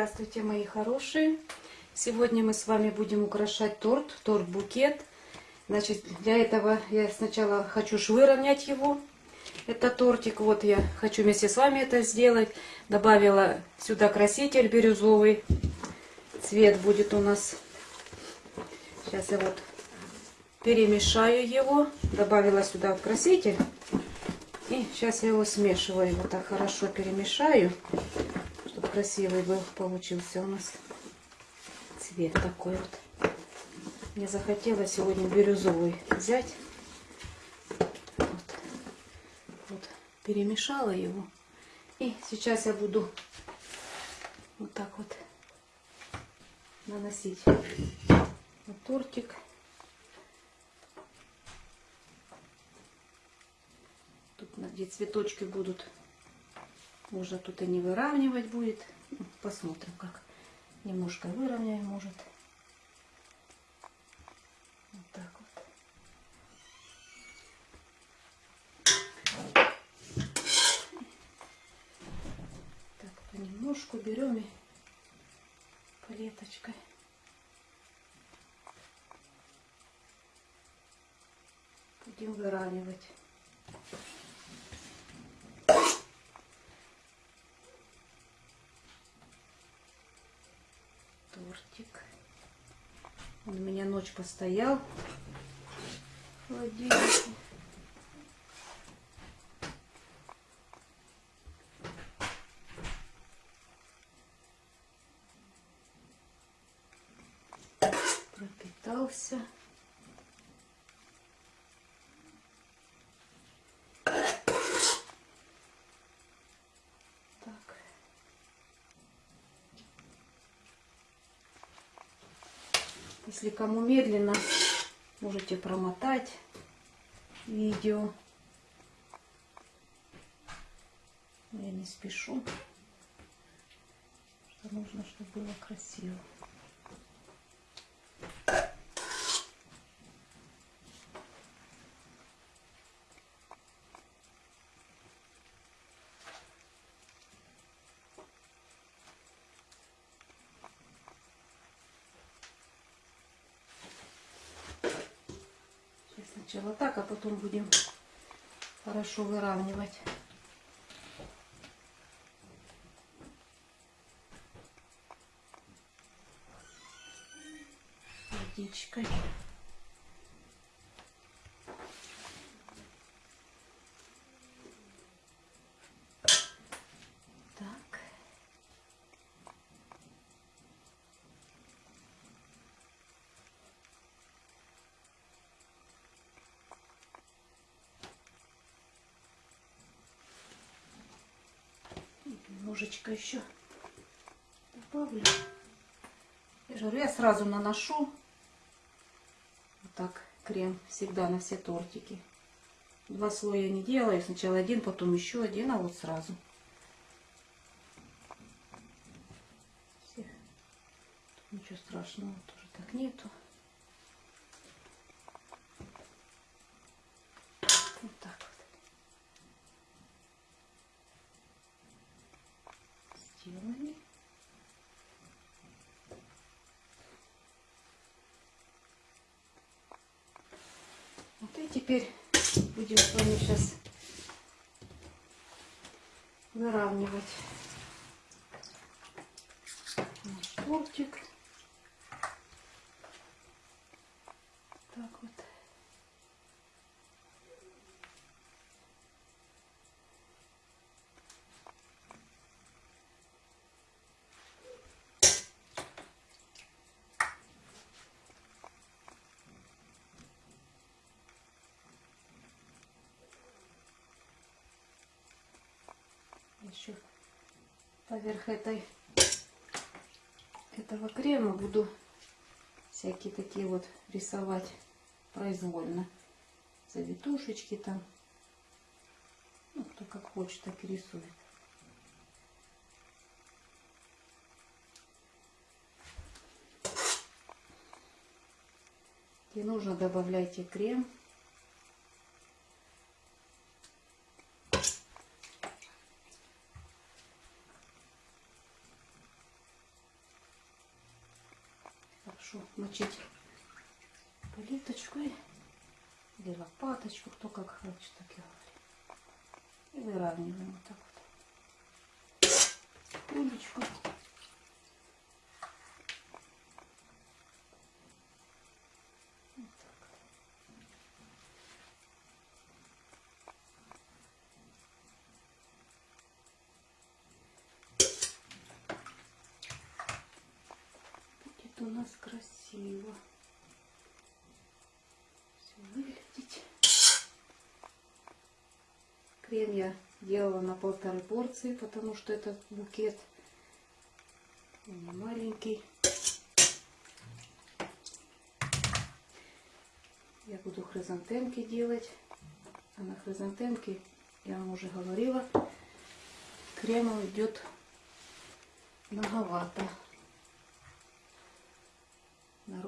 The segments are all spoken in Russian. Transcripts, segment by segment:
Здравствуйте, мои хорошие! Сегодня мы с вами будем украшать торт, торт-букет. Значит, для этого я сначала хочу выровнять его. Это тортик, вот я хочу вместе с вами это сделать. Добавила сюда краситель бирюзовый. Цвет будет у нас. Сейчас я вот перемешаю его. Добавила сюда краситель. И сейчас я его смешиваю. Вот так хорошо перемешаю, красивый был получился у нас цвет такой вот. Мне захотелось сегодня бирюзовый взять. Вот. вот. Перемешала его. И сейчас я буду вот так вот наносить на тортик. где цветочки будут. Можно тут и не выравнивать будет. Ну, посмотрим, как. Немножко выровняем, может. Вот так вот. Так, понемножку берем и палеточкой. Будем выравнивать. Тортик. Он у меня ночь постоял в холодильнике. Пропитался. Если кому медленно, можете промотать видео. Я не спешу, нужно, чтобы было красиво. Сначала так, а потом будем хорошо выравнивать. Водичкой. Немножечко еще добавлю. Я же я сразу наношу вот так крем всегда на все тортики. Два слоя не делаю. Сначала один, потом еще один, а вот сразу. Ничего страшного тоже так нету. сделали. Вот и теперь будем с вами сейчас выравнивать наш тортик. Так вот. Еще поверх этой этого крема буду всякие такие вот рисовать произвольно. Завитушечки там. Ну, кто как хочет так и рисует. И нужно добавляйте крем плиточку и- или лопаточку, кто как хочет, так и говорит. И выравниваем вот так вот. Будет у нас красиво. Все выглядеть. Крем я делала на полторы порции, потому что этот букет маленький. Я буду хризантемки делать. А на хризантемке, я вам уже говорила, крема идет многовато.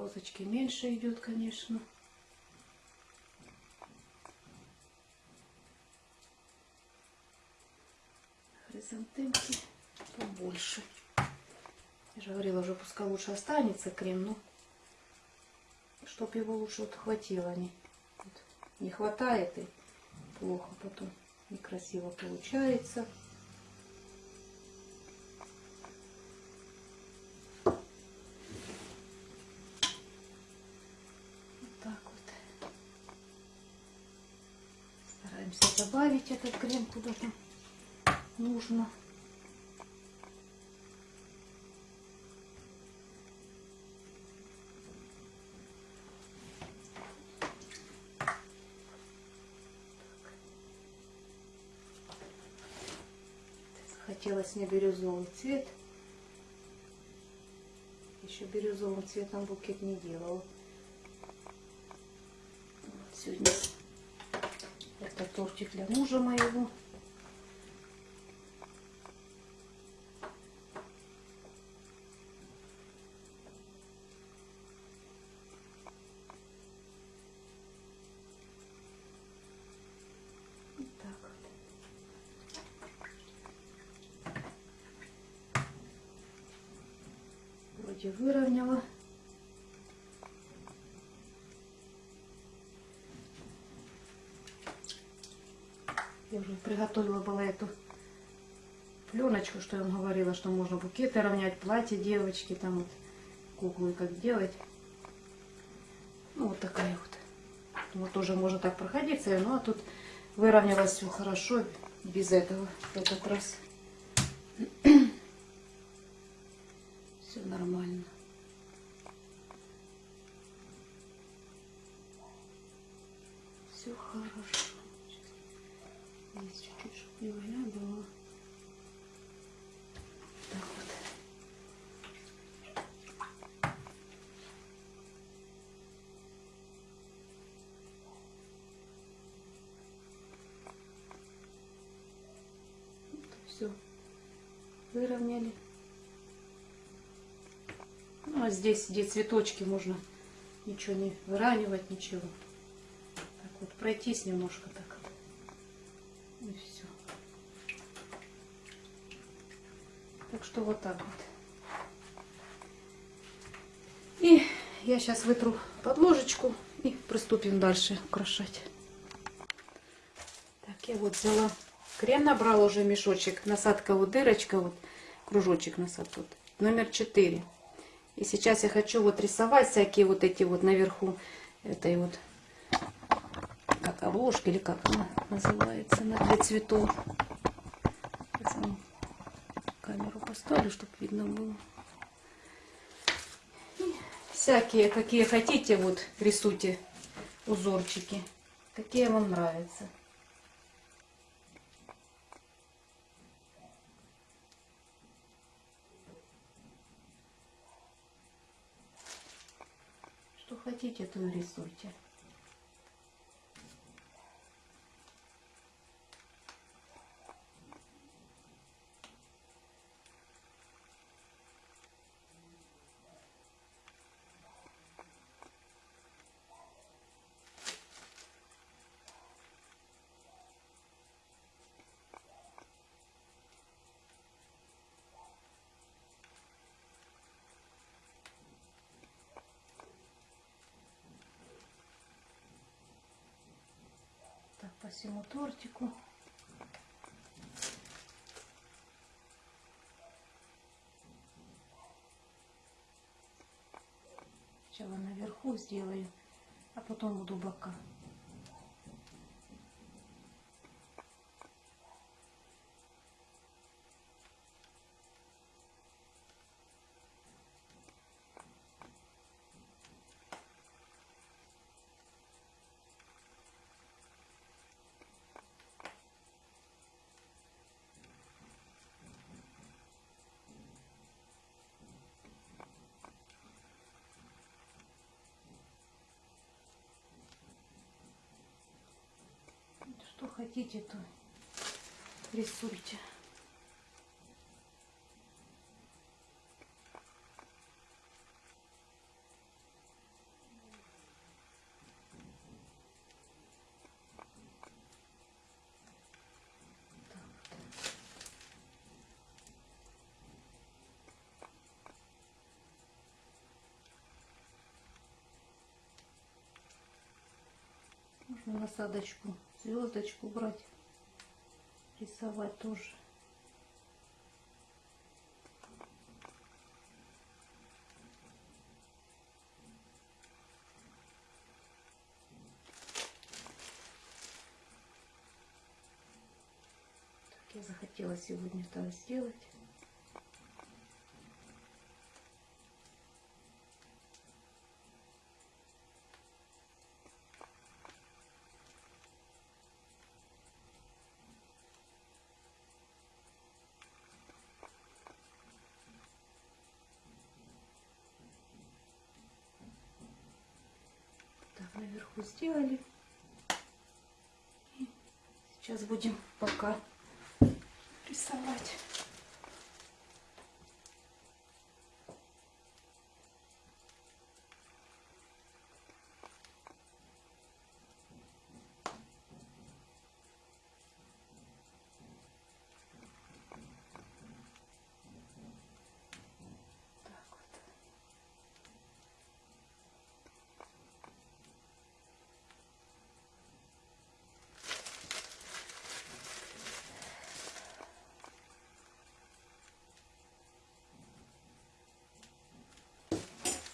На розочке меньше идет, конечно. Хризантемки побольше. Я же говорила, уже пускай лучше останется крем, но чтоб его лучше вот хватило. Не, вот не хватает и плохо потом некрасиво получается. Вот так вот. Стараемся добавить этот крем куда-то нужно. Хотелось мне бирюзовый цвет. Еще бирюзовым цветом букет не делала. Вот сегодня это тортик для мужа моего. Вроде выровняла. Я уже приготовила была эту пленочку, что я вам говорила, что можно букеты равнять, платье девочки, там вот куклы как делать. Ну, вот такая вот. Вот тоже можно так проходиться, ну а тут выровнялось все хорошо без этого в этот раз. Все. Выровняли. Ну, а здесь, где цветочки, можно ничего не выравнивать, ничего. Так вот, пройтись немножко так. И все. Так что вот так вот. И я сейчас вытру подложечку и приступим дальше украшать. Так, я вот взяла крем, набрала уже мешочек. Насадка вот дырочка, вот кружочек насадка. Вот, номер 4. И сейчас я хочу вот рисовать всякие вот эти вот наверху этой вот как обложка или как она называется, для цветов. Сейчас камеру поставлю, чтобы видно было. И всякие, какие хотите, вот рисуйте узорчики. Какие вам нравятся. Хотите, то и рисуйте. Всему тортику. Сначала наверху сделаю, а потом буду бока. Что хотите, то рисуйте. Можно насадочку, звездочку брать, рисовать тоже. Так, я захотела сегодня так сделать. Так, наверху сделали. Сейчас будем пока рисовать. Так вот.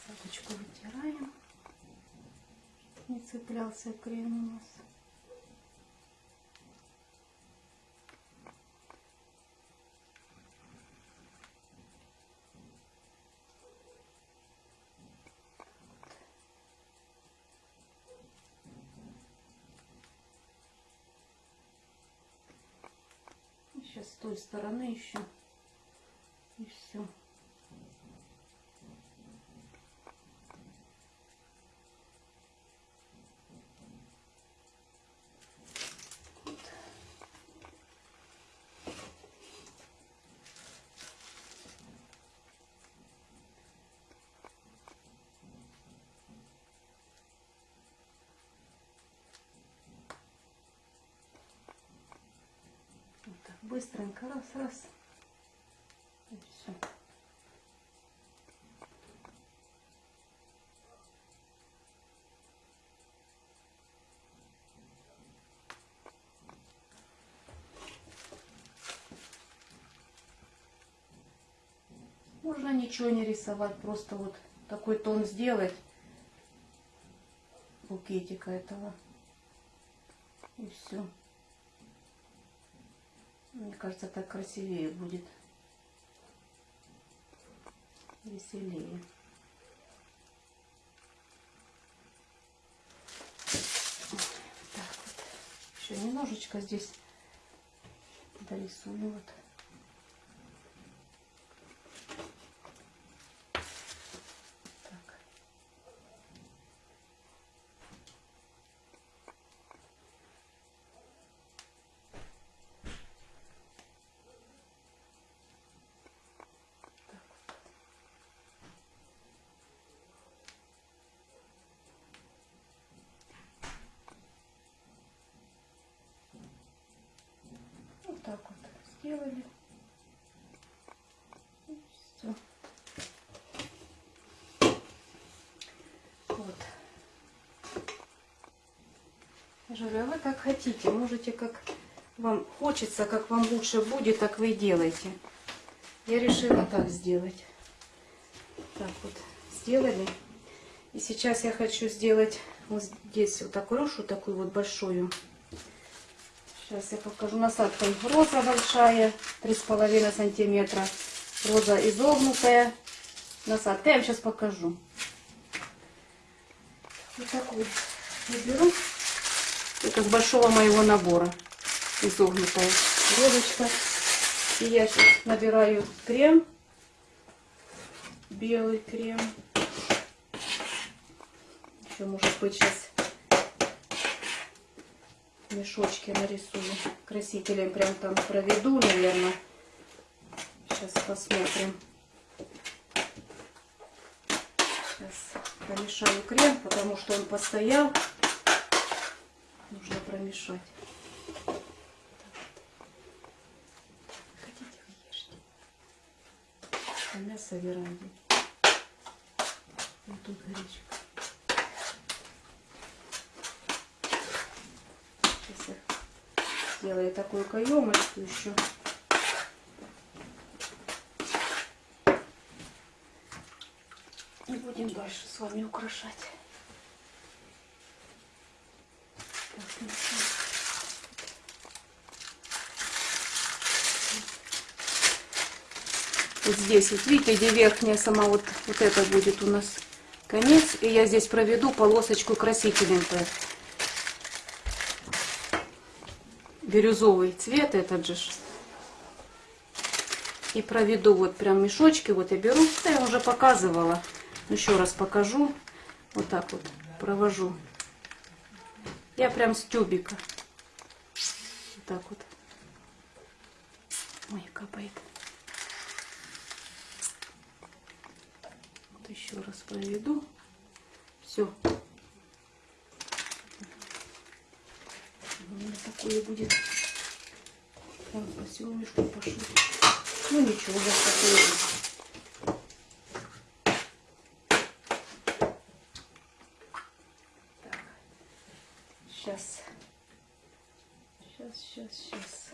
Садочку вытираем. чтоб Не цеплялся крем у нас. Сейчас с той стороны еще. И все. Быстренько раз раз. И все можно ничего не рисовать просто вот такой тон сделать. Букетика этого. И все мне кажется, так красивее будет. Веселее. Так вот. Еще немножечко здесь дорисую вот. Так. Так вот. Вот так вот сделали. И все. Вот. Я вы как хотите, можете как вам хочется, как вам лучше будет, так вы и делайте. Я решила так сделать. Так вот, сделали. И сейчас я хочу сделать вот здесь вот такую рушу, такую вот большую. Сейчас я покажу. Насадка роза большая, 3,5 сантиметра. Роза изогнутая. Насадка. Я вам сейчас покажу. Вот такую я беру. Это с большого моего набора. Изогнутая розочка. И я сейчас набираю крем. Белый крем. Еще, может быть, сейчас мешочки нарисую. Красителем прям там проведу, наверное. Сейчас посмотрим. Сейчас помешаю крем, потому что он постоял. Промешать. Хотите, вы ешьте. А мясо веранде. Вот тут гречка. Сейчас я сделаю такую каемочку еще. И будем дальше с вами украшать. Так, ну что. Вот здесь, вот видите, где верхняя сама вот, вот это будет у нас конец. И я здесь проведу полосочку красителем-то. Бирюзовый цвет этот же. И проведу вот прям мешочки. Вот я беру, да, я уже показывала. Еще раз покажу. Вот так вот провожу. Я прям с тюбика. Вот так вот. Ой, капает. Вот еще раз проведу. Все. У меня такое будет. Прям по всему мешку пошло. Ну ничего, уже такое будет. Так. Сейчас. Сейчас, сейчас, сейчас.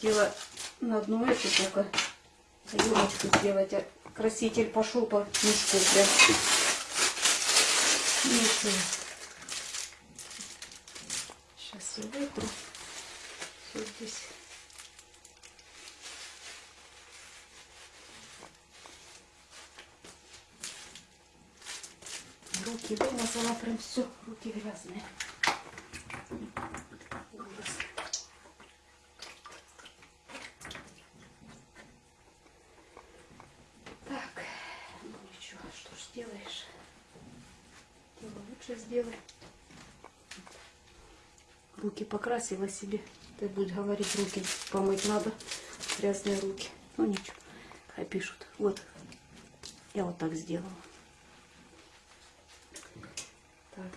Хотела на одну эту только каемочку сделать, а краситель пошел по мешку прям. Сейчас я вытру. Все здесь. Руки вымазала прям все, руки грязные. Ужас. Так, ну ничего, что ж сделаешь. Дело лучше сделай. Руки покрасила себе. Ты будешь говорить, руки помыть надо. Грязные руки. Ну ничего, хай пишут. Вот, я вот так сделала. Так,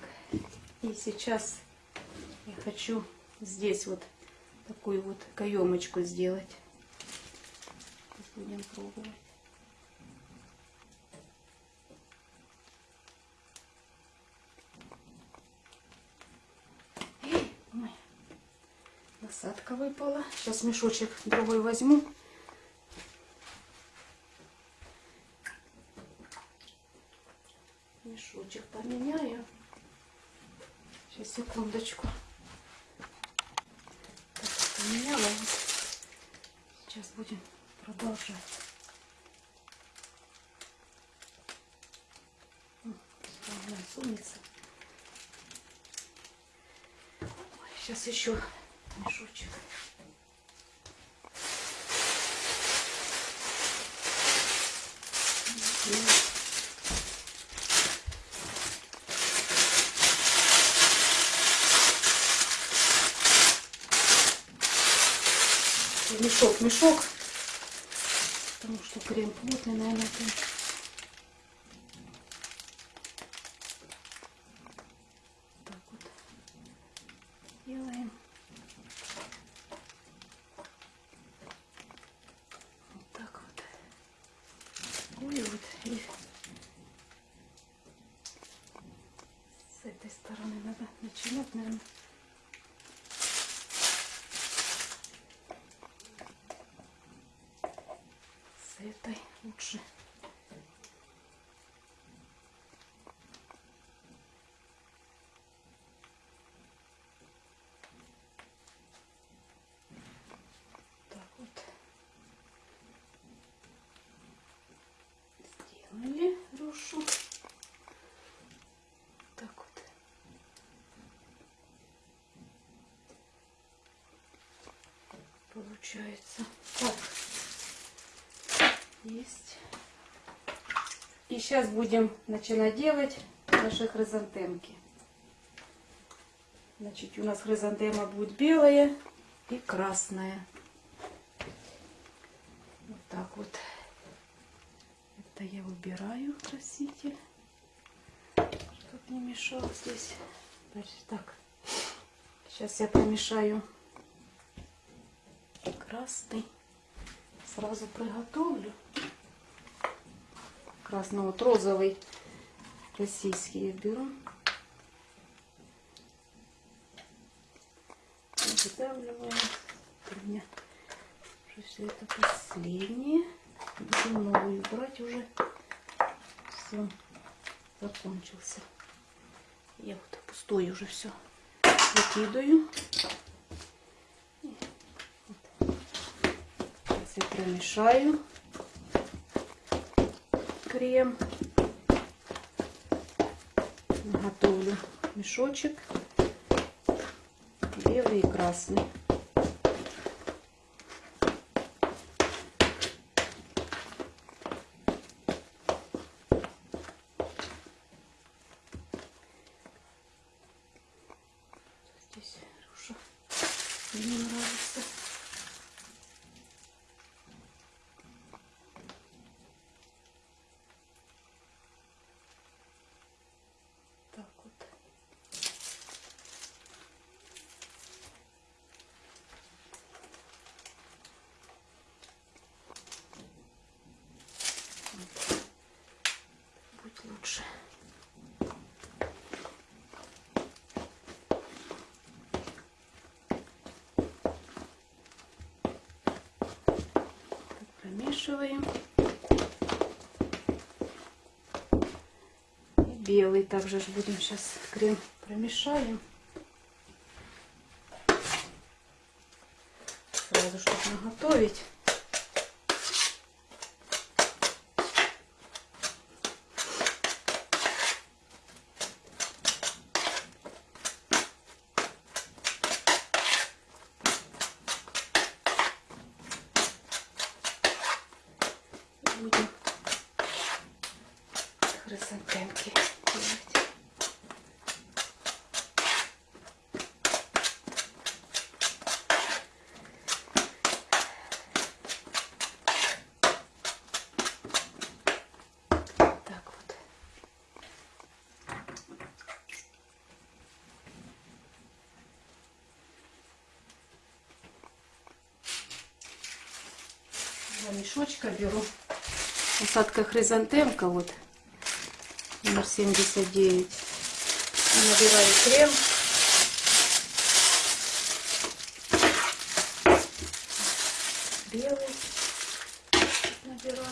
и сейчас я хочу здесь вот такую вот каемочку сделать. Будем пробовать. Ой, насадка выпала. Сейчас мешочек другой возьму. Мешочек поменяю. Сейчас, секундочку. Так, поменяла. Сейчас будем продолжать. Сунется. Сейчас еще мешочек. Мешок, мешок. Потому что крем плотный, наверное. Так вот делаем. так, наверное. С этой лучше. Так вот. Рушу. Так вот. Получается. Так. Есть. И сейчас будем начинать делать наши хризантемки. Значит, у нас хризантема будет белая и красная. Вот так вот. Это я выбираю краситель, чтобы не мешал здесь. Так. Сейчас я помешаю красный. Сразу приготовлю. Красный, вот розовый российский я беру. Выдавливаю. У меня уже все это последнее. Будем новую брать уже. Все, закончился. Я вот пустой уже все выкидываю. Я промешаю крем. Готовлю мешочек белый и красный. Мне нравится. Так вот. Будет лучше. Так, промешиваем. И белый также ж будем сейчас крем промешаем. Сразу, чтобы наготовить. И Будем хризантемки делать. Так вот. Два мешочка беру. Посадка хризантемка вот номер 79. И набираю крем. Белый набираю.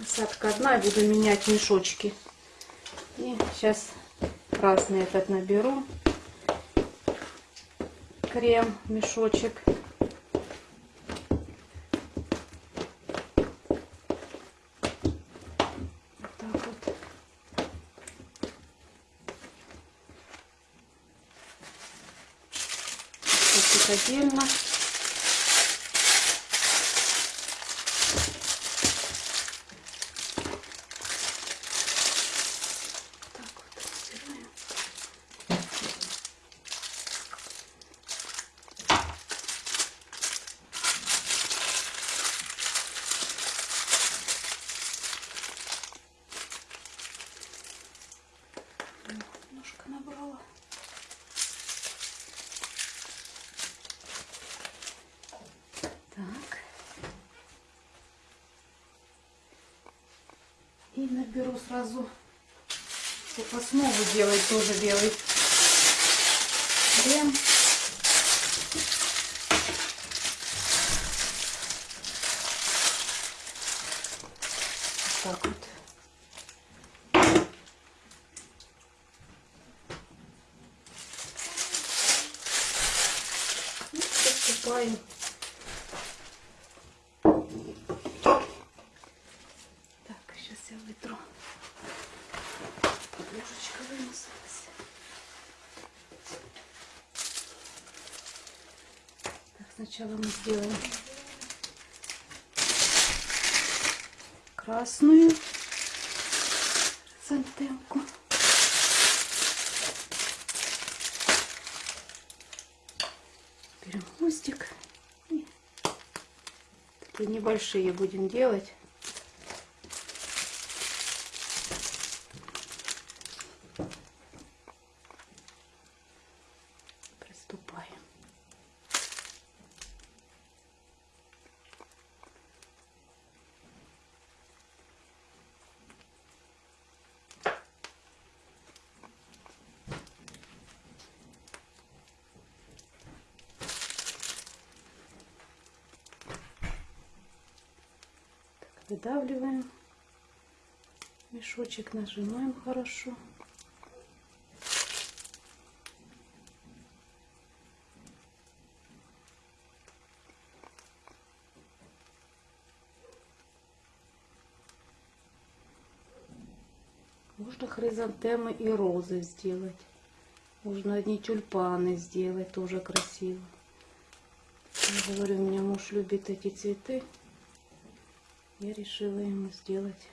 Посадка одна, я буду менять мешочки. И сейчас красный этот наберу. Крем, мешочек. Вот так вот. Тут отдельно. Так вот растираем. Немножко набрала. беру сразу, чтобы основу делать тоже белый крем. Так вот. И посыпаем. Так, сейчас я вытру. Подложечка вымазалась. Так, сначала мы сделаем красную сантемку. Берем хвостик. Такие небольшие будем делать. Приступаем. Так, выдавливаем мешочек, нажимаем хорошо. Можно хризантемы и розы сделать. Можно одни тюльпаны сделать, тоже красиво. Я говорю, у меня муж любит эти цветы. Я решила ему сделать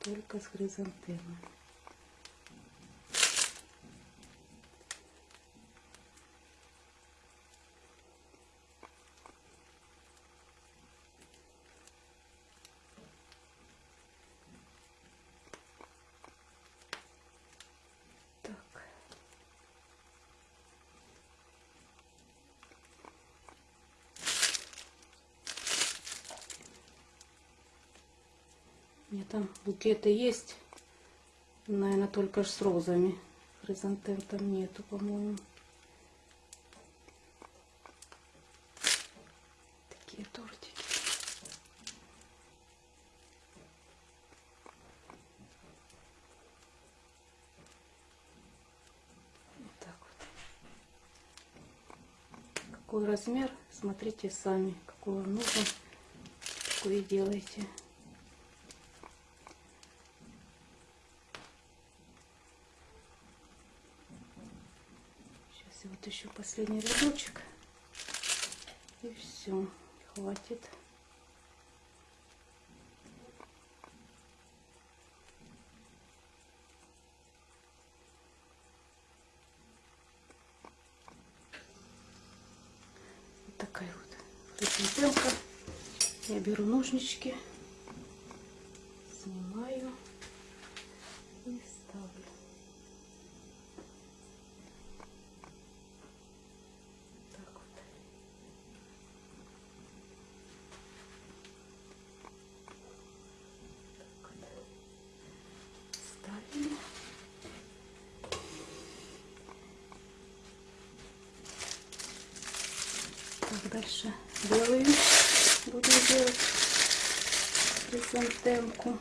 только с хризантемами. Так. У меня там букеты есть. Наверное, только с розами. Хризантем там нету, по-моему. Такие тортики. Вот так вот. Какой размер, смотрите сами. Какой вам нужен, такой и делайте. Сейчас я вот еще последний рядочек. И все, хватит. Вот такая вот хризантемка. Я беру ножнички, снимаю и ставлю. Так вот. Так вот. Ставим. Так, дальше белую будем делать хризантемку.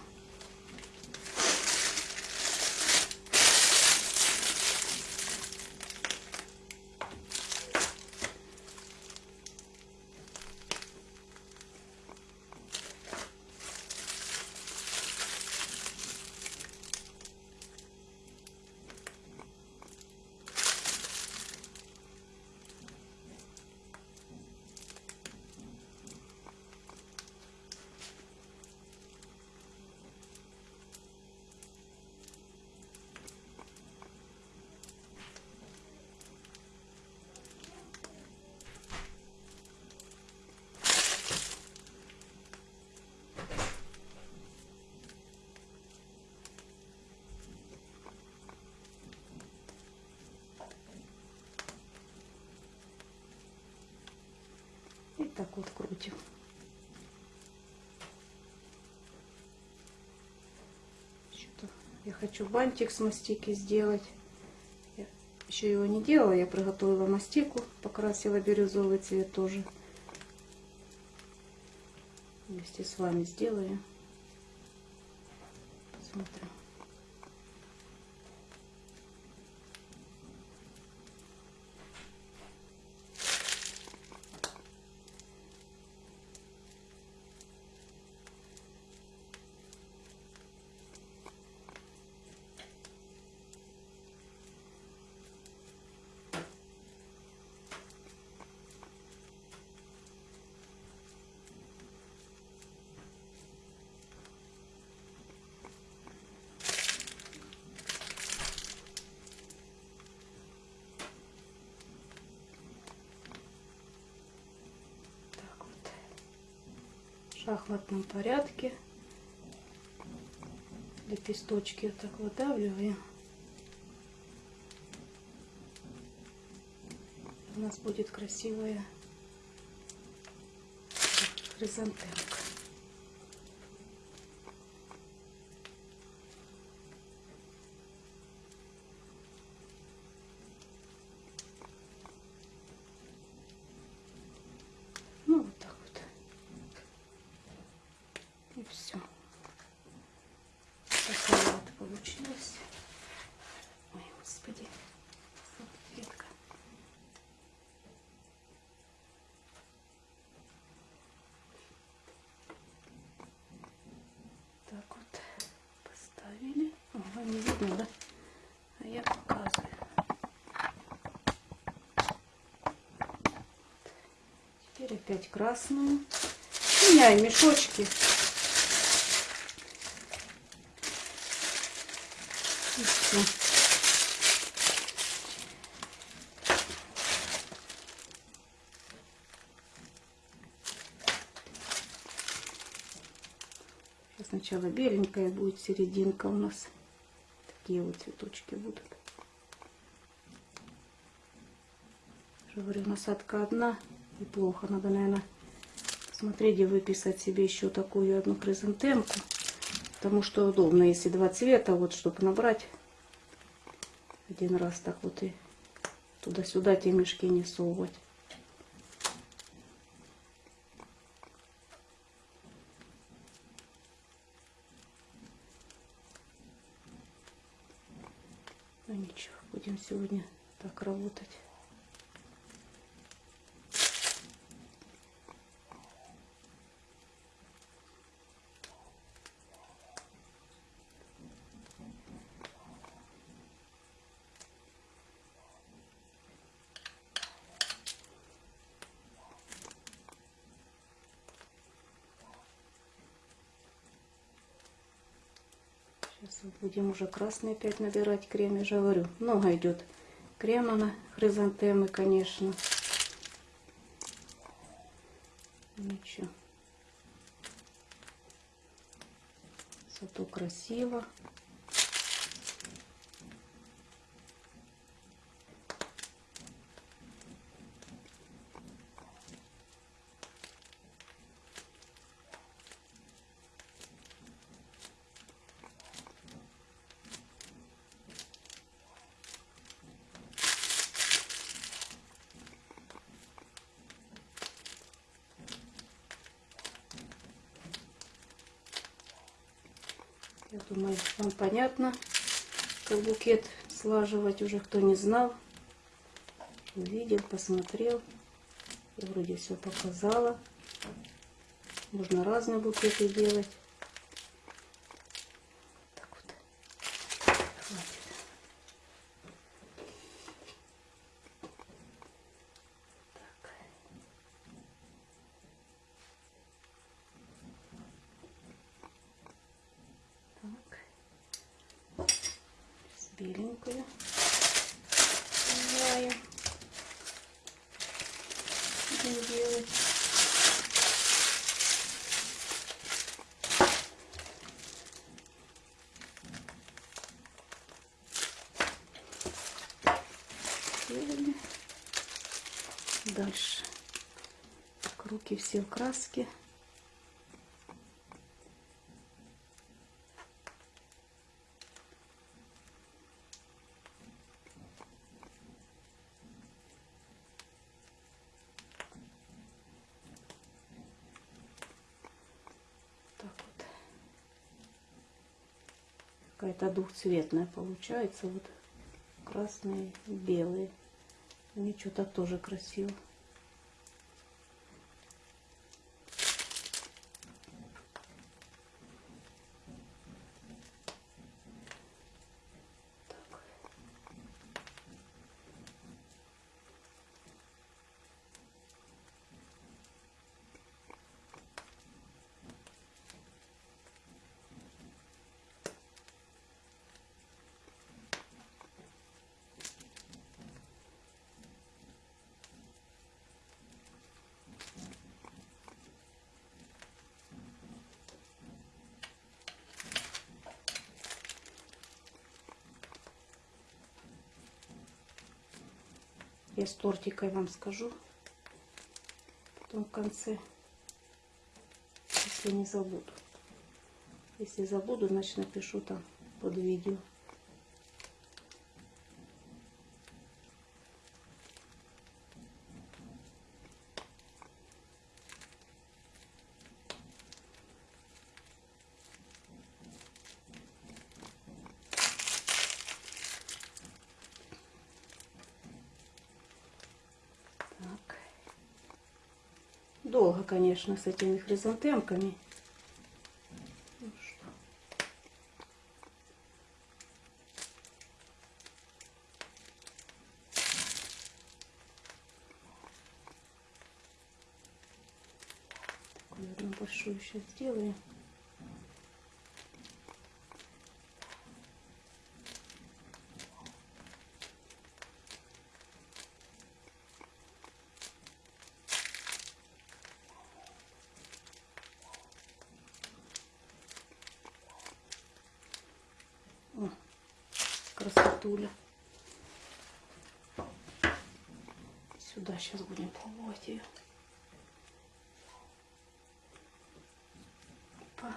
И так вот крутим. Я хочу бантик с мастики сделать. Я еще его не делала, я приготовила мастику, покрасила бирюзовый цвет тоже. Вместе с вами сделаю. Посмотрим. Так вот. В шахматном порядке. Лепесточки вот так выдавливаем. У нас будет красивая хризантемка. Ну, вот так вот. И все. Такая вот получилась. Ой, господи. Салфетка. Так вот поставили. Ага, не видно, да? А я показываю. Опять красную. Меняем мешочки. И. Сейчас сначала беленькая будет серединка у нас. Такие вот цветочки будут. Я говорю, насадка одна и плохо. Надо, наверное, смотреть и выписать себе еще такую одну хризантемку. Потому что удобно, если два цвета, вот, чтобы набрать один раз так вот и туда-сюда те мешки не совывать. Ну ничего, будем сегодня так работать. Сейчас будем уже красный опять набирать крем, я же говорю. Много идет крема на хризантемы, конечно. Ничего. Зато красиво. Я думаю, вам понятно, как букет слаживать уже, кто не знал. Увидел, посмотрел. Я вроде все показала. Можно разные букеты делать. сил краски. какая-то двухцветная получается. Вот красные, белые. Они что-то тоже красиво. Я с тортикой вам скажу. Потом в конце, если не забуду. Если забуду, значит напишу там под видео. Так. Долго, конечно, с этими хризантемками. Одну большую сейчас сделаем. Сейчас будем пробовать ее. Опа.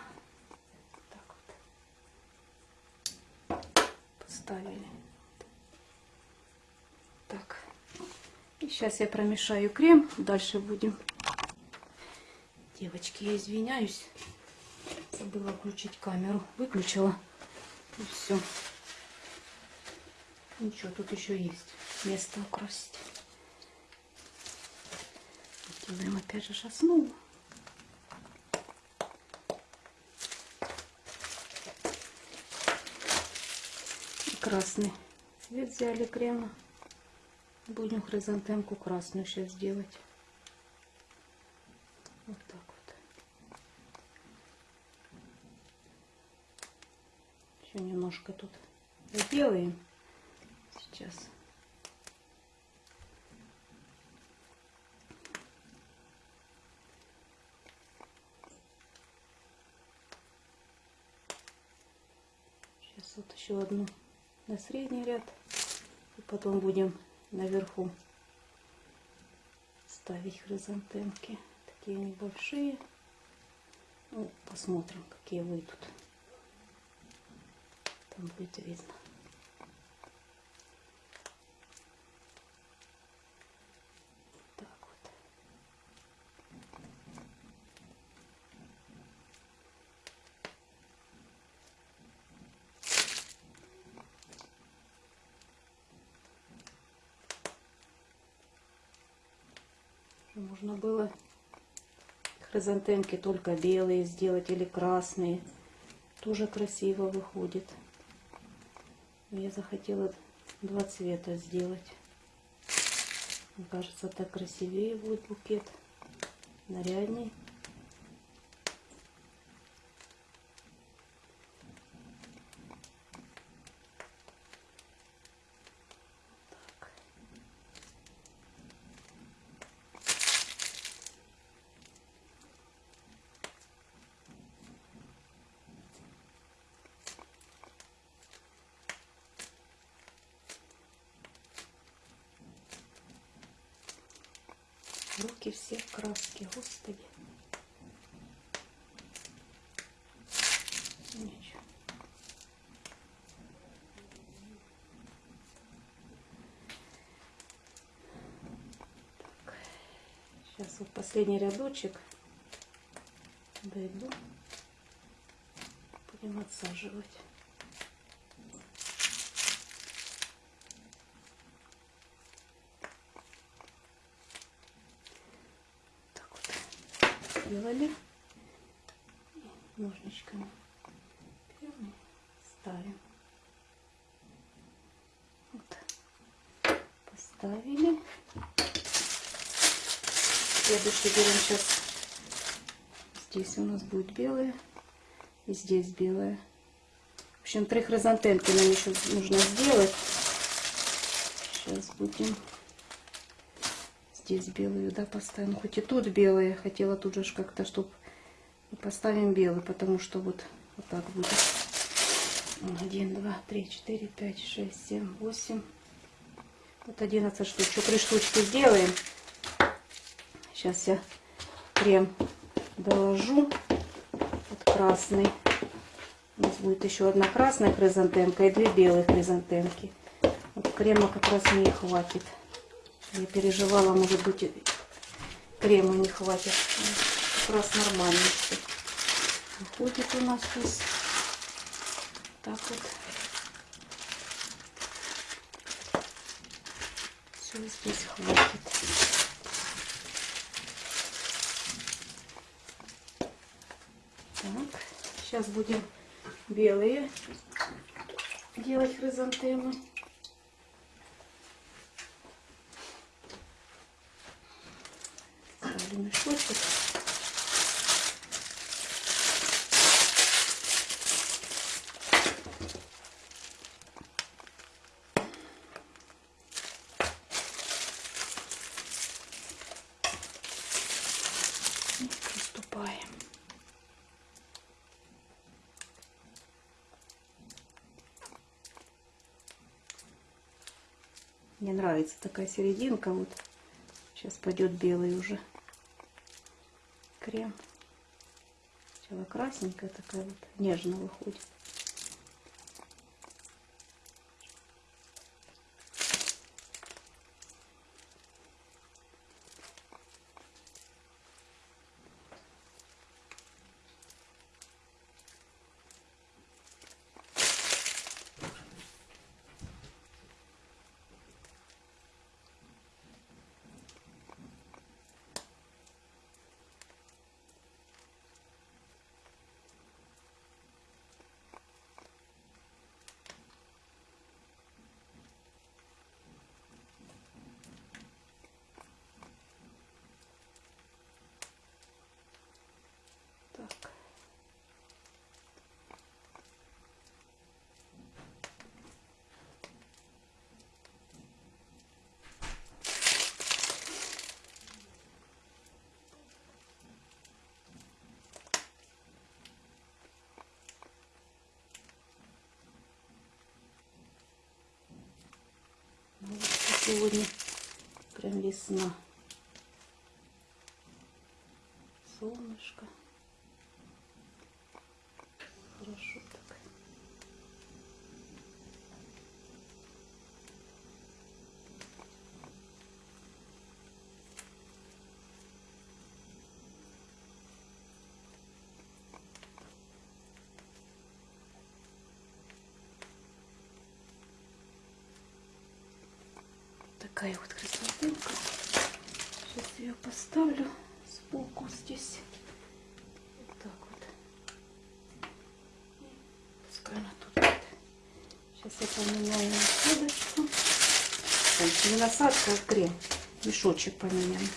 Так вот. Поставили. Так. И сейчас я промешаю крем. Дальше будем. Девочки, я извиняюсь. Забыла включить камеру. Выключила. И все. Ничего, тут еще есть место украсить. Делаем опять же. И красный цвет взяли крема. Будем хризантемку красную сейчас делать. Вот так вот. Еще немножко тут сделаем сейчас. Сейчас вот еще одну на средний ряд. И потом будем наверху ставить хризантемки. Такие небольшие. Ну, посмотрим, какие выйдут. Там будет видно. Так вот. Можно было хризантемки только белые сделать или красные. Тоже красиво выходит. Я захотела два цвета сделать. Мне кажется, так красивее будет букет. Нарядней. Так. Руки все в краске, господи. Так. Сейчас вот последний рядочек дойду. Будем отсаживать. сделали. И ножничками берем и ставим. Вот. Поставили. Следующий берем сейчас. Здесь у нас будет белое. И здесь белое. В общем, три хризантемки нам еще нужно сделать. Сейчас будем здесь белую, да, поставим. Хоть и тут белые, хотела тут же как-то, чтобы поставим белый, потому что вот, вот так будет. Один, два, три, четыре, пять, шесть, семь, восемь. Вот 11 штук. Еще три штучки сделаем. Сейчас я крем доложу. Вот красный. У нас будет еще одна красная хризантемка и две белые хризантемки. Вот крема как раз не хватит. Я переживала, может быть, крема не хватит. Как раз нормально. Выходит у нас здесь. Так вот. Все здесь хватит. Так, сейчас будем белые делать хризантемы. Ставлю мешочек. И приступаем. Мне нравится такая серединка. Вот сейчас пойдет белый уже крем. Сначала красненькая такая вот нежно выходит. Так. Ну, вот сегодня прям весна. Солнышко. Хорошо так. Такая вот хризантемка. Сейчас ее поставлю сбоку здесь. Вот так вот. Пускай она тут. Сейчас я поменяю насадочку. Ой, не насадка, а крем. Мешочек поменяем.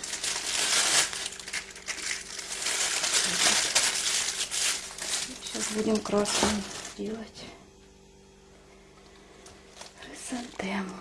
Сейчас будем красным делать хризантему.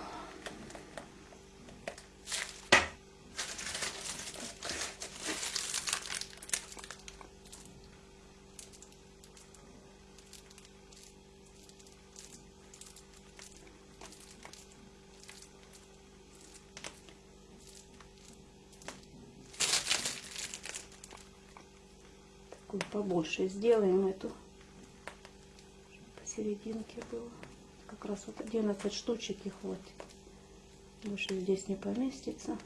Такую побольше сделаем эту. Посерединке было. Как раз вот 11 штучек и хватит. Больше здесь не поместится.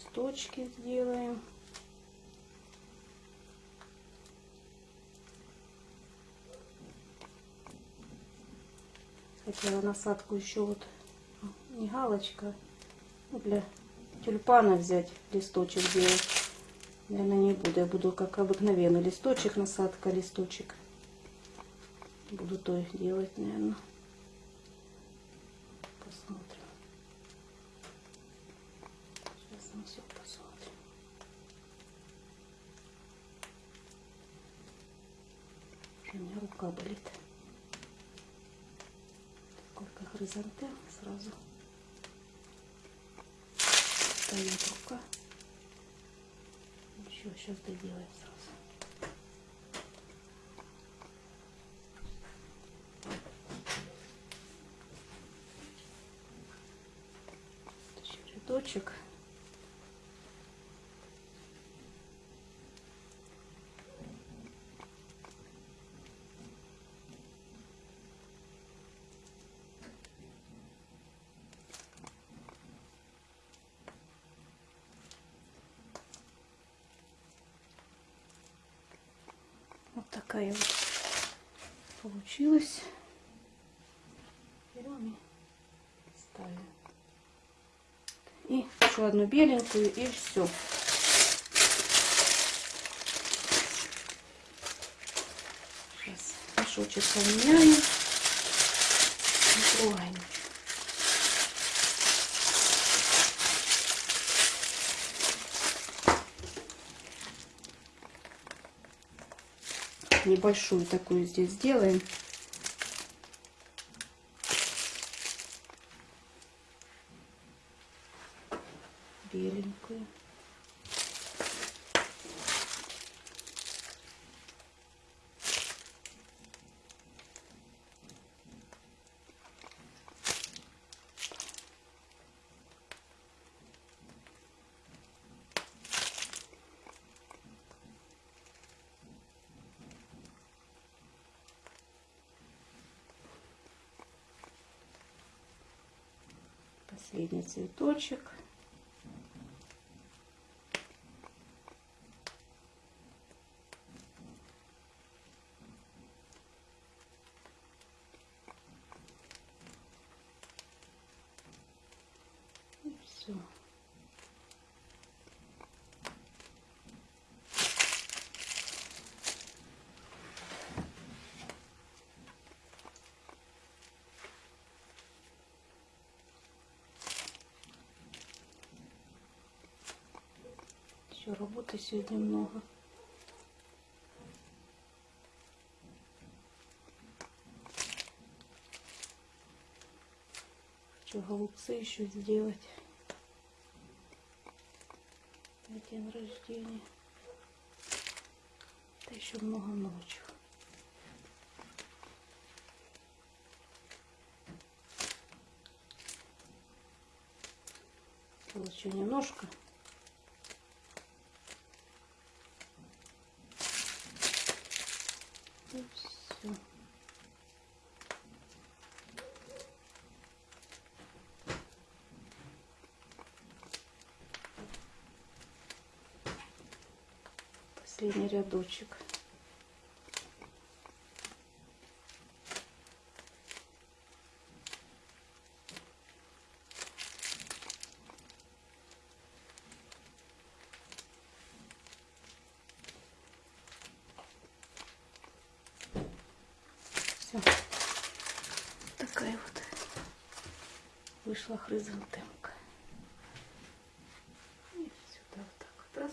Листочки сделаем. Хотела насадку еще вот, не галочка, ну, для тюльпана взять листочек делать. Наверное, не буду. Я буду как обыкновенный листочек, насадка, листочек. Буду то делать, наверное. Посмотрим. Сейчас мы все посмотрим. Уже у меня рука болит. Сколько хризантем сразу стоит рука. Еще сейчас доделаем сразу. Еще рядочек. Вот такая вот получилась. И. И еще одну беленькую и все. Сейчас мешочек поменяем. Не трогаем. Небольшую такую здесь сделаем. Беленькую. Последний цветочек. И все. Еще работы сегодня много. Хочу голубцы еще сделать. На день рождения. Да еще чего. Вот еще немножко. И все. Последний рядочек. Все. Такая вот вышла хризантемка. И сюда вот так вот раз.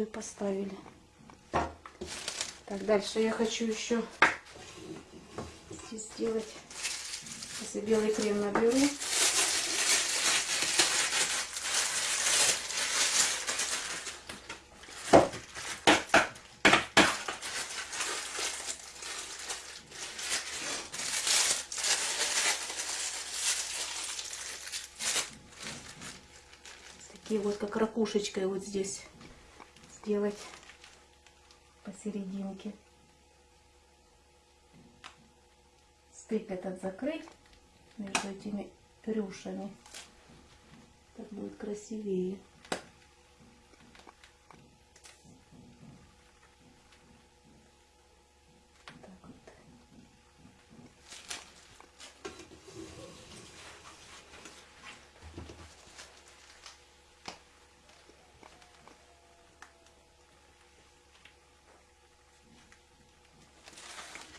И поставили. Так, дальше я хочу еще сделать. Если белый крем наберу. Такие вот как ракушечкой вот здесь сделать посерединке. Стык этот закрыть между этими рюшами. Так красивее. Так вот.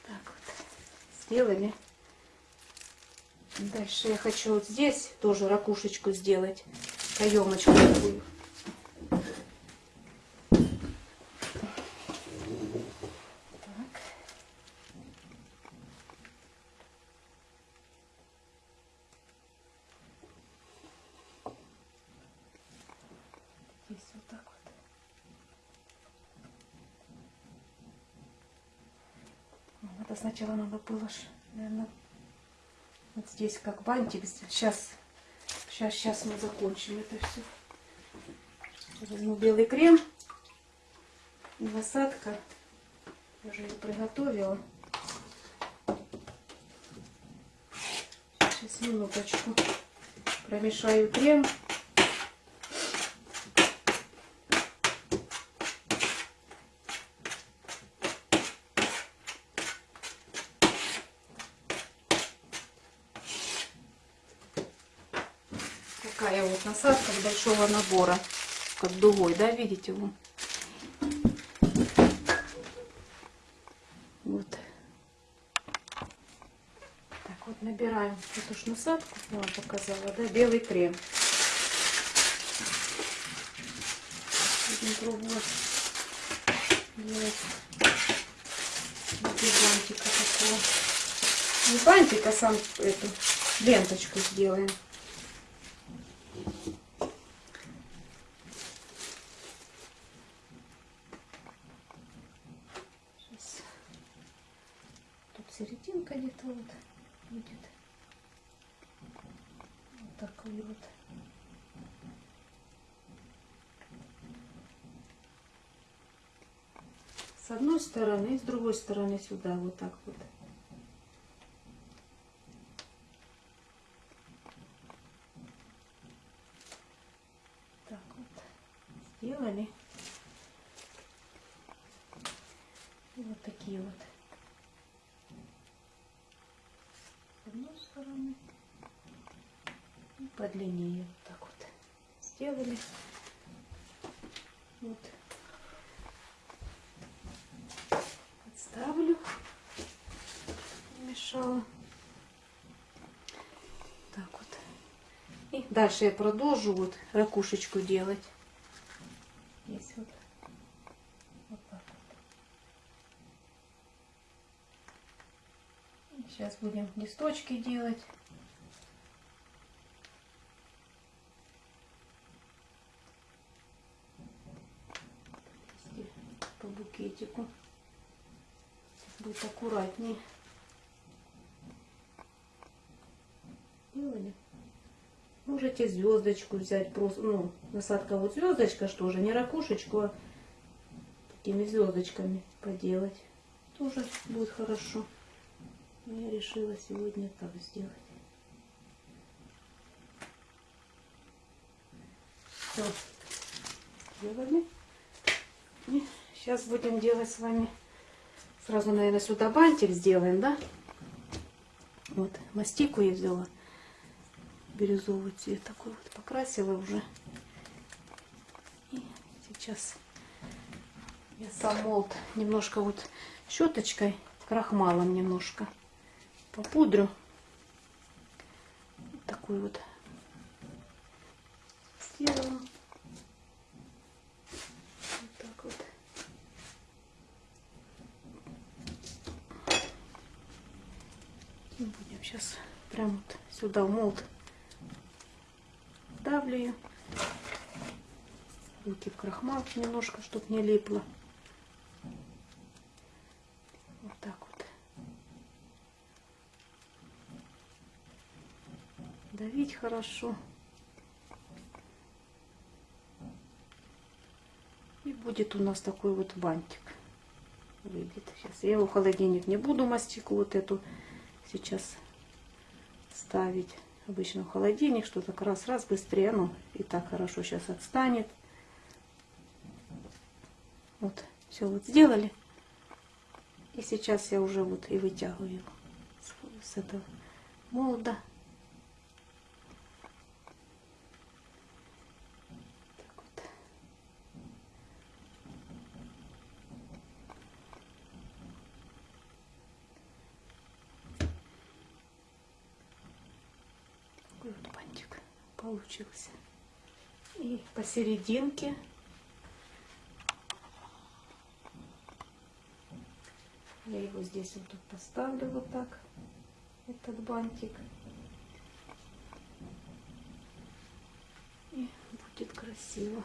Так вот. Сделали. Дальше я хочу вот здесь тоже ракушечку сделать. Каемочку такую. Так. Здесь вот так вот. Ну, Это сначала надо было, наверное, вот здесь как бантик. Сейчас, сейчас, сейчас мы закончим это все. Возьму белый крем и насадка. Уже ее приготовила. Сейчас минуточку промешаю крем. Такая вот насадка с большого набора, как дугой, да, видите вы? Вот. Так вот набираем эту ж насадку, я вам показала, да, белый крем. Будем пробовать без бантика такого. Не бантик, а сам эту ленточку сделаем. Сейчас. Тут серединка где-то вот будет. Вот такой вот. С одной стороны и с другой стороны сюда вот так вот. Так вот сделали. Вот такие вот. С одной стороны и подлиннее. Вот так вот сделали. Вот. Отставлю. Мешала. Так вот. И дальше я продолжу вот ракушечку делать. Здесь вот. Вот так вот. Сейчас будем листочки делать. По букетику. Будет аккуратнее. Делали. Можете звездочку взять, просто, ну, насадка вот звездочка, что же, не ракушечку, а такими звездочками поделать. Тоже будет хорошо. Но я решила сегодня так сделать. Все, сделали. И сейчас будем делать с вами, сразу, наверное, сюда бантик сделаем, да? Вот, мастику я взяла бирюзовый цвет такой вот покрасила уже. И сейчас я сам молд немножко вот щеточкой, крахмалом немножко попудрю. Вот такой вот сделаю. Вот так вот. Будем сейчас прям вот сюда в молд ее. Руки в крахмал немножко, чтобы не липло. Вот так вот. Давить хорошо. И будет у нас такой вот бантик. Выйдет. Сейчас я его в холодильник не буду мастику вот эту сейчас ставить. Обычно в холодильник, что так раз-раз быстрее, ну и так хорошо сейчас отстанет. Вот, все вот сделали. И сейчас я уже вот и вытягиваю с этого молода. Так вот. Такой вот бантик получился. И посерединке я его здесь вот тут поставлю вот так, этот бантик. И будет красиво.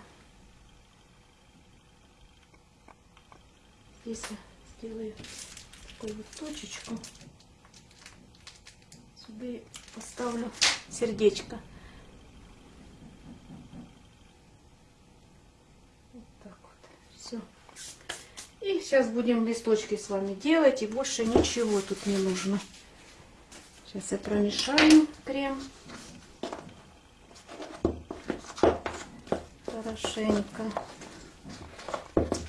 Здесь я сделаю такую вот точечку. Сюда поставлю сердечко. Вот так вот. Все. И сейчас будем листочки с вами делать. И больше ничего тут не нужно. Сейчас я промешаю крем. Хорошенько.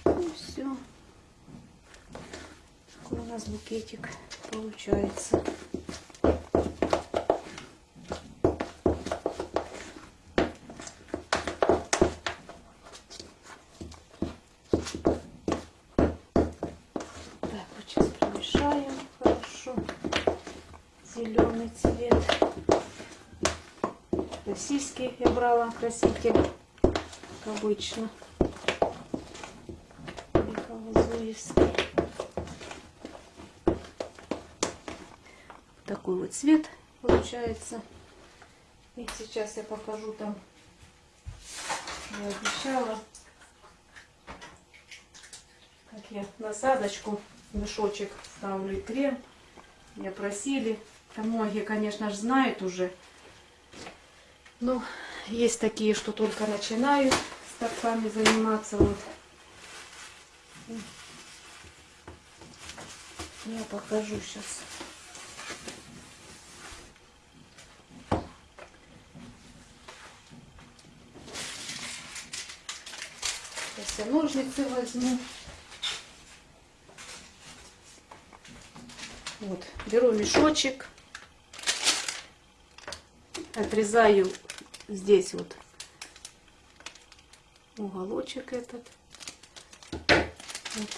И все. Такой у нас букетик получается. Так, вот сейчас промешаем хорошо. Зеленый цвет. Российский я брала краситель, как обычно. Такой вот цвет получается. И сейчас я покажу там, я обещала, как я насадочку, мешочек ставлю и крем. Меня просили. Многие, конечно же, знают уже. Но есть такие, что только начинают с торфами заниматься. Вот. Я покажу сейчас. Сейчас я ножницы возьму. Вот, беру мешочек, отрезаю здесь вот уголочек этот. Вот.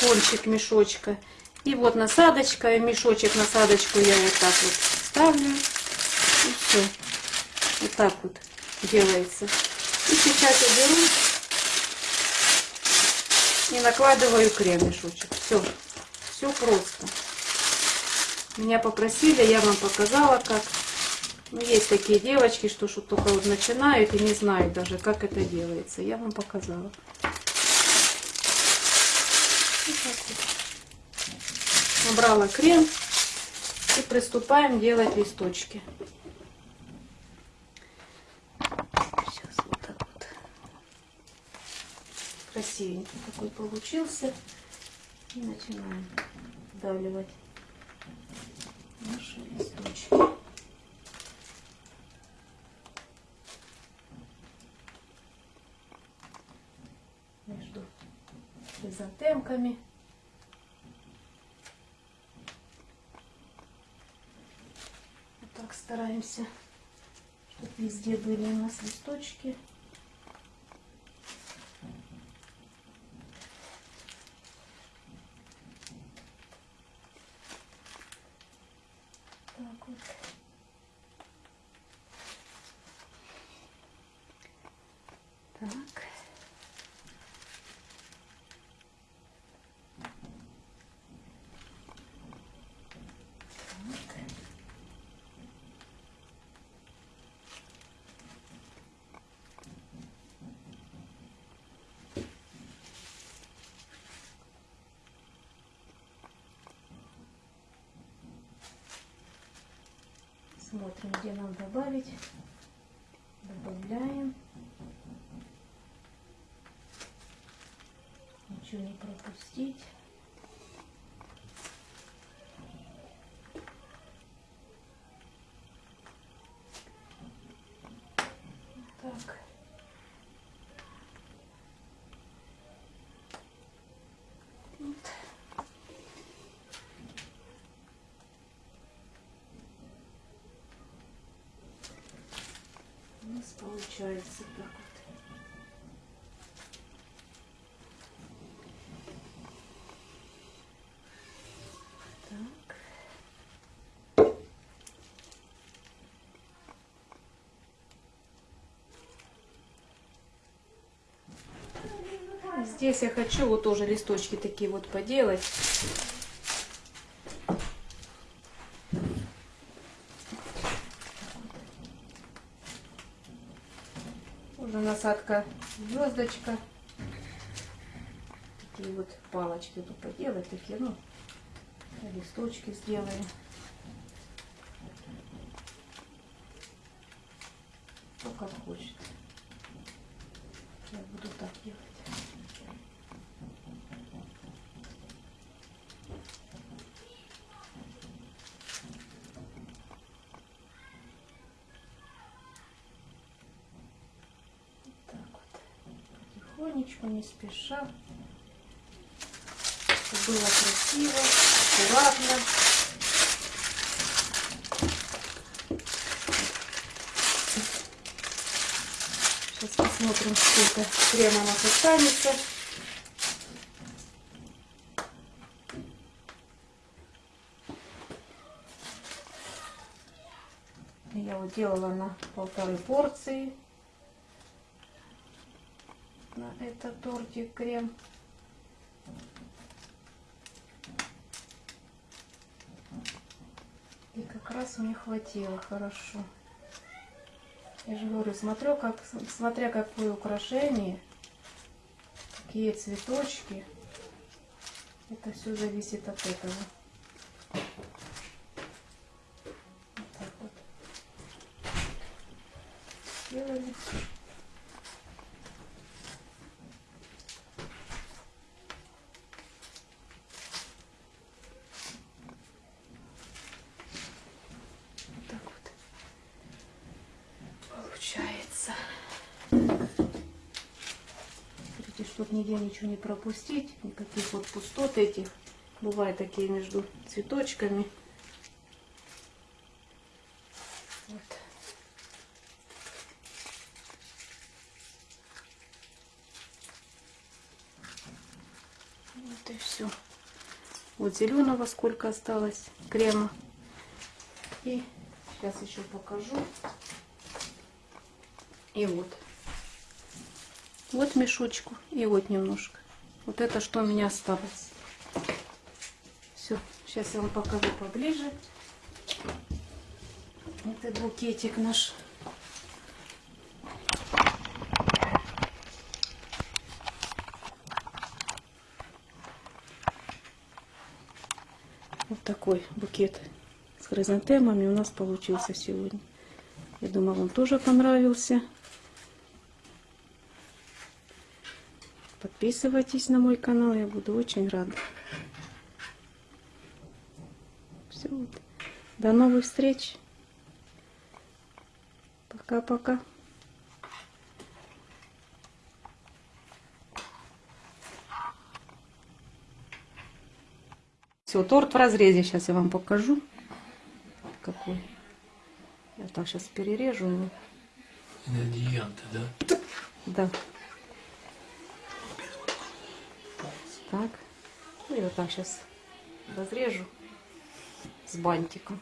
Кончик мешочка. И вот насадочка, мешочек, насадочку я вот так вот ставлю. И все. Вот так вот делается. И сейчас я беру и накладываю крем мешочек. Все, все просто. Меня попросили, я вам показала, как. Ну, есть такие девочки, что, что только вот начинают и не знают даже, как это делается. Я вам показала. Набрала крем и приступаем делать листочки. Сейчас вот так вот. Красивенький такой получился. И начинаем вдавливать наши листочки. Между хризантемками. Вот так стараемся, чтобы везде были у нас листочки. Так вот. Так. Так. Смотрим, где нам добавить. Добавляем. Ничего не пропустить. Получается так вот. Здесь я хочу вот тоже листочки такие вот поделать. Уже насадка звездочка. Такие вот палочки тут поделать, такие, ну, листочки сделаем. Кто как хочет. Я буду так делать. Вот так вот. Потихонечку, не спеша. Было красиво, аккуратно. Сейчас посмотрим, сколько крема у нас останется. Я вот делала на полторы порции на этот тортик крем. И как раз мне хватило хорошо. Я же говорю, смотрю, как, смотря какое украшение, какие цветочки, это все зависит от этого. Вот так вот. Сделали. Вот так вот получается. Смотрите, чтобы нигде ничего не пропустить, никаких вот пустот этих. Бывают такие между цветочками. Вот. Вот и все. Вот зеленого сколько осталось крема. И сейчас еще покажу. И вот. Вот мешочку. И вот немножко. Вот это что у меня осталось. Все. Сейчас я вам покажу поближе. Это букетик наш. Вот такой букет с хризантемами у нас получился сегодня. Я думаю, вам тоже понравился. Подписывайтесь на мой канал, я буду очень рада. Все. До новых встреч. Пока-пока. Все, торт в разрезе. Сейчас я вам покажу. Какой. Я так сейчас перережу его. Ингредиенты, да? Да. Так. Ну и вот так сейчас разрежу с бантиком.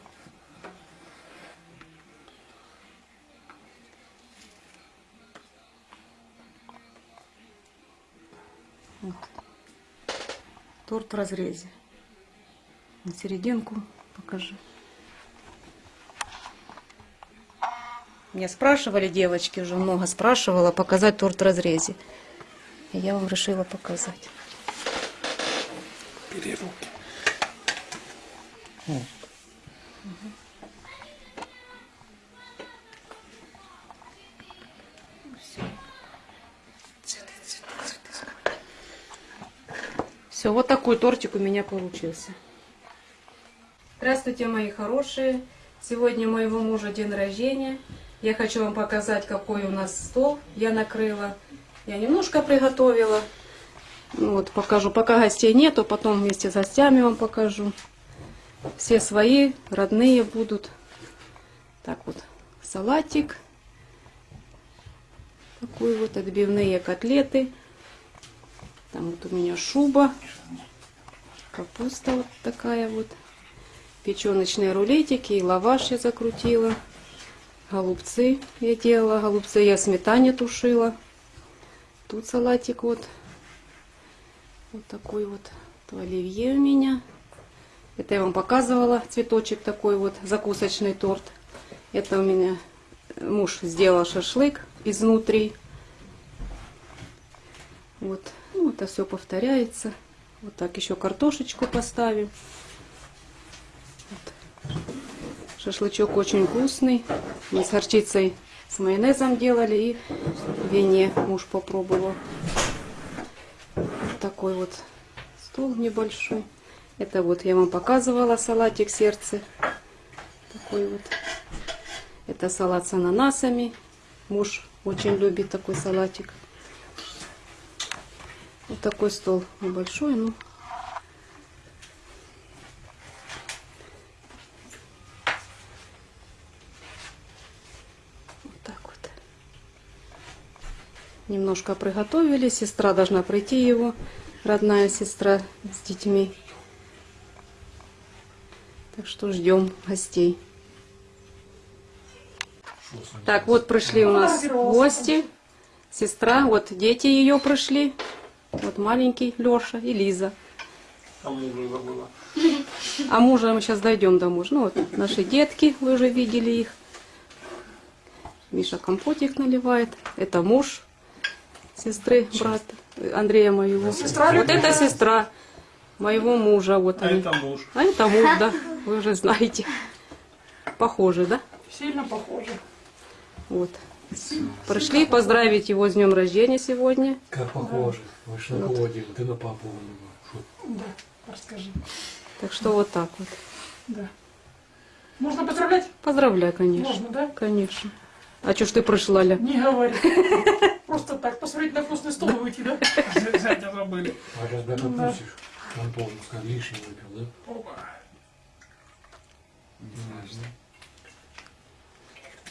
Вот. Торт в разрезе. На серединку покажи. Меня спрашивали девочки, уже много спрашивала, показать торт в разрезе. И я вам решила показать. Бери руки. Все, вот такой тортик у меня получился. Здравствуйте, мои хорошие. Сегодня моего мужа день рождения. Я хочу вам показать, какой у нас стол я накрыла. Я немножко приготовила. Ну Вот, покажу. Пока гостей нету, потом вместе с гостями вам покажу. Все свои, родные будут. Так вот, салатик. Такой вот отбивные котлеты. Там вот у меня шуба. Капуста вот такая вот. Печеночные рулетики и лаваш я закрутила. Голубцы я делала. Голубцы я сметане тушила. Тут салатик вот. Вот такой вот. То оливье у меня. Это я вам показывала. Цветочек такой вот. Закусочный торт. Это у меня муж сделал шашлык изнутри. Вот. Ну, это все повторяется. Вот так еще картошечку поставим. Вот. Шашлычок очень вкусный. Мы с горчицей, с майонезом делали и в вине муж попробовал. Такой вот стол небольшой. Это вот я вам показывала салатик сердце. Такой вот. Это салат с ананасами. Муж очень любит такой салатик. Вот такой стол небольшой, ну. Вот так вот. Немножко приготовили. Сестра должна прийти его, родная сестра с детьми. Так что ждем гостей. Так, вот пришли у нас гости. Сестра, вот дети ее пришли. Вот маленький Леша и Лиза. А мужа забыла. А мужа мы сейчас дойдем до мужа. Ну вот наши детки, вы уже видели их. Миша компотик наливает. Это муж сестры, брата Андрея моего. Сестра вот это сестра моего мужа. Вот А они. это муж. А это муж, да. Вы уже знаете. Похоже, да? Сильно похоже. Вот. Пришли поздравить его с днем рождения сегодня. Как похоже. Вы ж на холоде, ты на папу. Да, расскажи. Так что вот так вот. Да. Можно поздравлять? Поздравляю, конечно. Можно, да? Конечно. А что ж ты пришла, Ля? Не говори. Просто так, посмотреть на вкусный стол и выйти, да? Зятя забыли. А сейчас бы пустишь. Он пускай лишний выпил, да? Опа.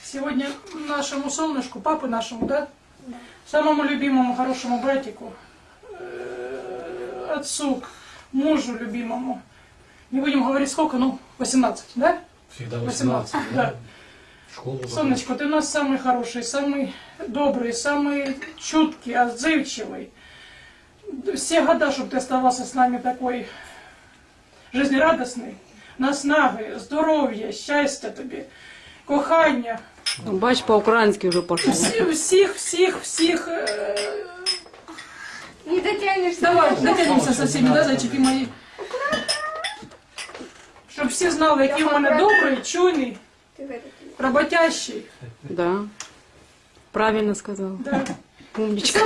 Сегодня нашему солнышку, папы нашему, да? Самому любимому хорошему братику, э, отцу, мужу любимому. Не будем говорить сколько, ну, 18, да? Всегда 18, 18, да. да? Школу Солнышко, ты у нас самый хороший, самый добрый, самый чуткий, отзывчивый. Все года, чтобы ты оставался с нами такой жизнерадостный, наснаги, здоров'я, щастя тобі, кохання, Бач, по-украински уже пошел. Всі- всіх, всіх, всіх. е, Не дотянешься. Давай, дотянемося со всіми, да, зайчики мої. Щоб всі знали, який в мене добрий, чуйний, Роботящий. Да. Правильно сказал. Да. Умничка.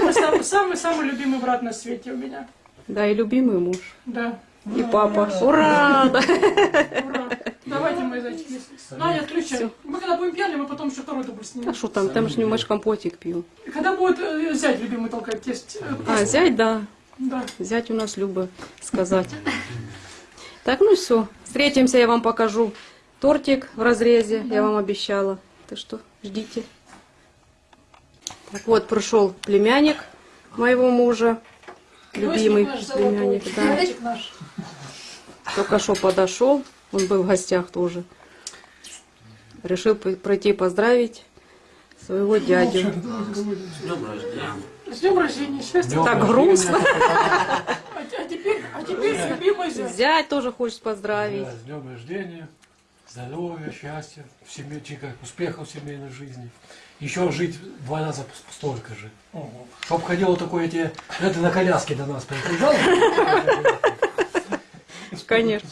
Самый, самый, любимый брат на свете у меня. Да, и любимый муж. Да. И папа. Ура! Да. Ура. Давайте, мои зайчики. Надя, отключай. Мы когда будем пьяны, мы потом еще второй дубль А снимем. что там? Там же не мать компотик пил. И Когда будет э, зять любимый толкать тесть? э, А, зять, да. Да. Зять у нас Люба сказать. Так, ну все. Встретимся, я вам покажу тортик в разрезе. Я вам обещала. Так что ждите. Так вот, пришел племянник моего мужа. Любимый племянник, да. Только что подошел, он был в гостях тоже. Решил пройти поздравить своего дядю. С днем рождения, счастья. Так грустно. А, а теперь, а теперь любимый зять. Зять тоже хочет поздравить. Да, с днем рождения, здоровья, счастья, в семье, как, успехов в семейной жизни. Еще жить два раза столько же. Чтоб ходил такой тебе, это на коляске до нас приезжал. Конечно.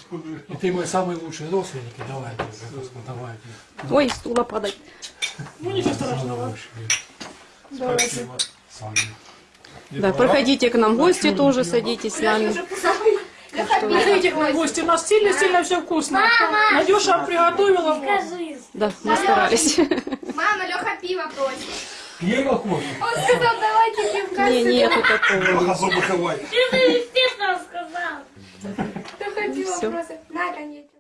И ты мой самый лучший родственник. Давай, давай. Ой, стула падать. Ну ничего страшного. Давайте. Да, проходите к нам в гости тоже, садитесь с нами. В гости, у нас сильно-сильно все вкусно. Надюша приготовила. Скажи. Да, мы старались. Мама, Леха пиво просит. Пьей кофе. Он сказал, давайте пивка. Не, нету такого. Особо давай. Леха пиво просит. На, конечно.